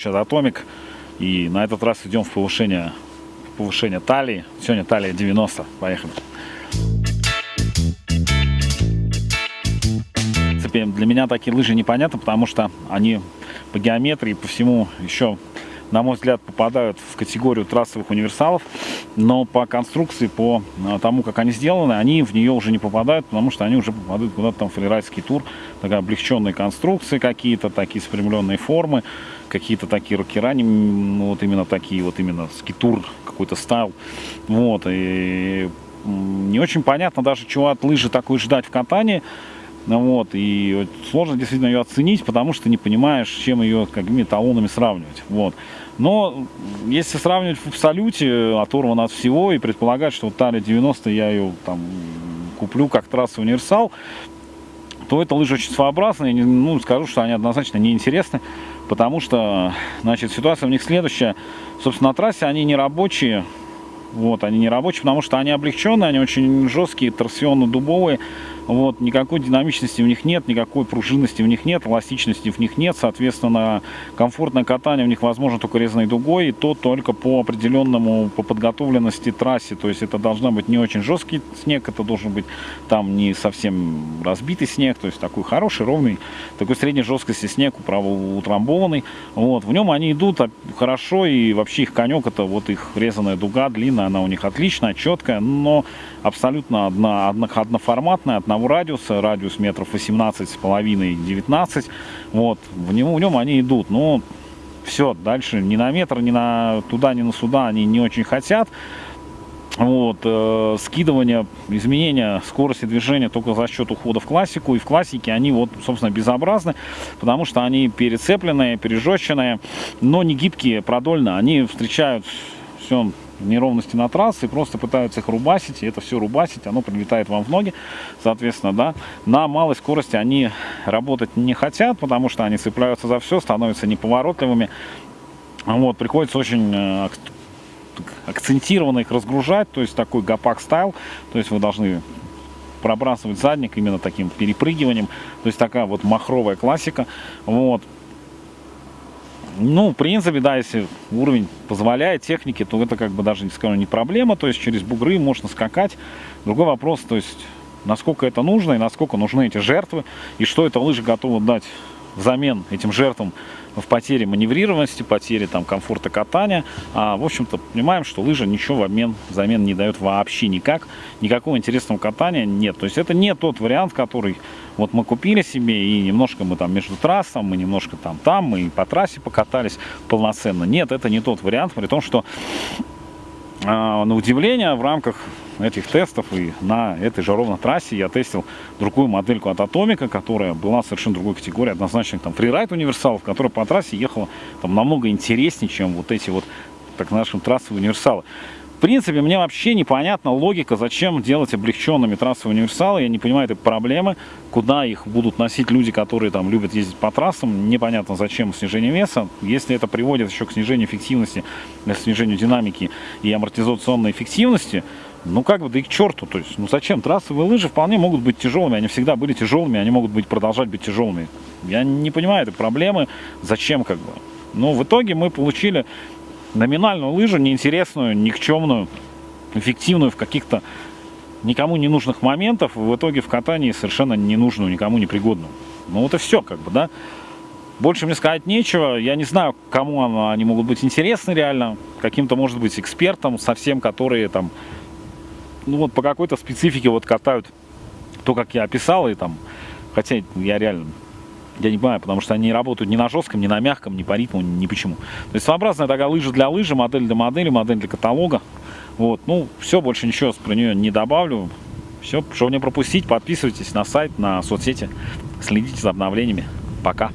Сейчас Атомик. И на этот раз идем в повышение, в повышение талии. Сегодня талия 90. Поехали. Для меня такие лыжи непонятны, потому что они по геометрии, по всему еще на мой взгляд, попадают в категорию трассовых универсалов, но по конструкции, по а, тому, как они сделаны, они в нее уже не попадают, потому что они уже попадают куда-то там в фрирайдский тур, такая облегченные конструкции какие-то, такие спрямленные формы, какие-то такие рокера, ну, вот именно такие, вот именно скитур какой-то стайл, вот, и не очень понятно даже, чего от лыжи такой ждать в катании, вот, и сложно действительно ее оценить, потому что не понимаешь, чем ее какими талонами сравнивать. Вот. Но если сравнивать в абсолюте, оторван от всего, и предполагать, что вот Талия 90 я ее там куплю как трасса универсал, то это лыжи очень своеобразные. Ну, скажу, что они однозначно неинтересны, потому что, значит, ситуация у них следующая. Собственно, на трассе они не рабочие, вот, они не рабочие, потому что они облегченные, они очень жесткие, торсионно-дубовые. Вот, никакой динамичности в них нет, никакой пружинности в них нет, эластичности в них нет. Соответственно, комфортное катание в них возможно только резаной дугой, и то только по определенному, по подготовленности трассе. То есть это должна быть не очень жесткий снег, это должен быть там не совсем разбитый снег, то есть такой хороший, ровный, такой средней жесткости снег, утрамбованный. Вот, в нем они идут хорошо, и вообще их конек, это вот их резаная дуга, длинная, она у них отличная, четкая, но абсолютно одна, одно, одноформатная, одного радиуса, радиус метров 18 с половиной 19, вот, в, него, в нем они идут, но все, дальше ни на метр, ни на туда, ни на сюда они не очень хотят, вот, э, скидывание, изменение скорости движения только за счет ухода в классику. И в классике они вот, собственно, безобразны, потому что они перецепленные, пережеченные, но не гибкие, продольно. Они встречают все неровности на трассе, просто пытаются их рубасить, и это все рубасить, оно прилетает вам в ноги, соответственно, да. На малой скорости они работать не хотят, потому что они цепляются за все, становятся неповоротливыми. Вот, приходится очень э, акцентированно их разгружать, то есть такой гопак стайл, то есть вы должны пробрасывать задник именно таким перепрыгиванием, то есть такая вот махровая классика, вот. Ну, в принципе, да, если уровень позволяет техники, то это как бы даже, не скажу, не проблема. То есть через бугры можно скакать. Другой вопрос, то есть насколько это нужно и насколько нужны эти жертвы. И что это лыжи готовы дать взамен этим жертвам в потере маневрированности, потере там, комфорта катания. А, в общем-то, понимаем, что лыжа ничего в обмен, взамен не дает вообще никак. Никакого интересного катания нет. То есть это не тот вариант, который вот мы купили себе, и немножко мы там между трассом, мы немножко там там, мы по трассе покатались полноценно. Нет, это не тот вариант, при том, что а, на удивление в рамках этих тестов и на этой же ровно трассе я тестил другую модельку от Атомика, которая была совершенно другой категории, однозначно там фрирайд универсалов, которая по трассе ехала там намного интереснее, чем вот эти вот так нашим трассовые универсалы. В принципе, мне вообще непонятна логика, зачем делать облегченными трассовые универсалы. Я не понимаю этой проблемы, куда их будут носить люди, которые там любят ездить по трассам. Непонятно, зачем снижение веса. Если это приводит еще к снижению эффективности, к снижению динамики и амортизационной эффективности, ну как бы, да и к черту, то есть, ну зачем? Трассовые лыжи вполне могут быть тяжелыми, они всегда были тяжелыми, они могут быть продолжать быть тяжелыми. Я не понимаю этой проблемы, зачем как бы. Но в итоге мы получили номинальную лыжу, неинтересную, никчемную, эффективную в каких-то никому не нужных моментов, в итоге в катании совершенно ненужную, никому не пригодную. Ну вот и все, как бы, да. Больше мне сказать нечего. Я не знаю, кому они могут быть интересны реально. Каким-то, может быть, экспертам, совсем, которые там, ну вот по какой-то специфике вот катают то, как я описал, и там, хотя я реально я не понимаю, потому что они работают ни на жестком, ни на мягком, ни по ритму, ни почему. То есть своеобразная такая лыжа для лыжи, модель для модели, модель для каталога. Вот, ну, все, больше ничего про нее не добавлю. Все, чтобы не пропустить, подписывайтесь на сайт, на соцсети, следите за обновлениями. Пока.